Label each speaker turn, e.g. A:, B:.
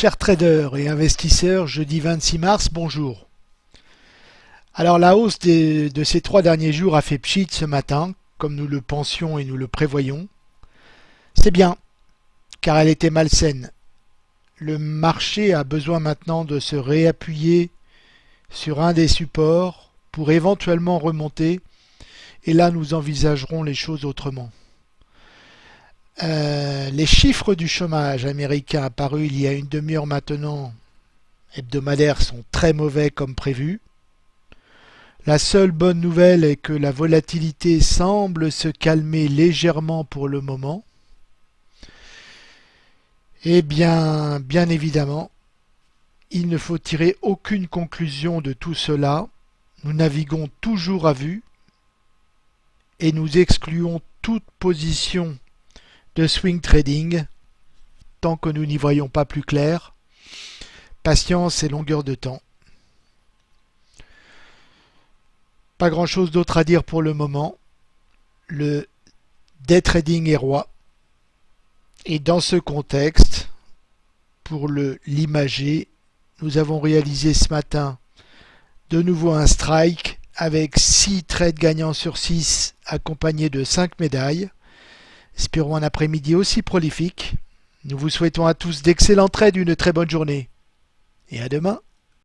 A: Chers traders et investisseurs, jeudi 26 mars, bonjour. Alors la hausse de ces trois derniers jours a fait pchit ce matin, comme nous le pensions et nous le prévoyons. C'est bien, car elle était malsaine. Le marché a besoin maintenant de se réappuyer sur un des supports pour éventuellement remonter, et là nous envisagerons les choses autrement. Euh, les chiffres du chômage américain apparus il y a une demi-heure maintenant, hebdomadaires, sont très mauvais comme prévu. La seule bonne nouvelle est que la volatilité semble se calmer légèrement pour le moment. Eh bien, bien évidemment, il ne faut tirer aucune conclusion de tout cela. Nous naviguons toujours à vue et nous excluons toute position de swing trading tant que nous n'y voyons pas plus clair. Patience et longueur de temps. Pas grand chose d'autre à dire pour le moment. Le day trading est roi. Et dans ce contexte, pour le l'imager, nous avons réalisé ce matin de nouveau un strike avec 6 trades gagnants sur 6 accompagnés de 5 médailles. Espérons un après-midi aussi prolifique. Nous vous souhaitons à tous d'excellents trades, une très bonne journée. Et à demain.